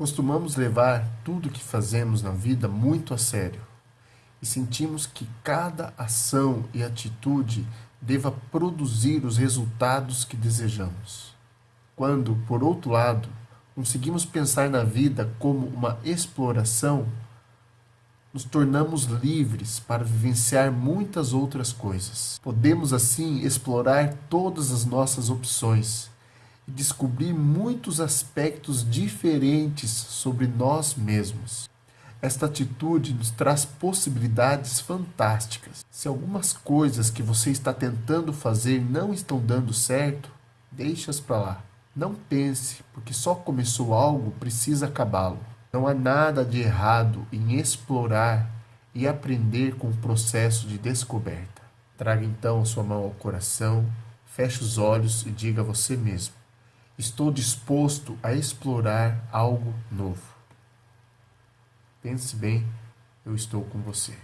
Costumamos levar tudo o que fazemos na vida muito a sério e sentimos que cada ação e atitude deva produzir os resultados que desejamos. Quando, por outro lado, conseguimos pensar na vida como uma exploração, nos tornamos livres para vivenciar muitas outras coisas. Podemos assim explorar todas as nossas opções descobrir muitos aspectos diferentes sobre nós mesmos. Esta atitude nos traz possibilidades fantásticas. Se algumas coisas que você está tentando fazer não estão dando certo, deixe-as para lá. Não pense, porque só começou algo, precisa acabá-lo. Não há nada de errado em explorar e aprender com o processo de descoberta. Traga então a sua mão ao coração, feche os olhos e diga a você mesmo: Estou disposto a explorar algo novo. Pense bem, eu estou com você.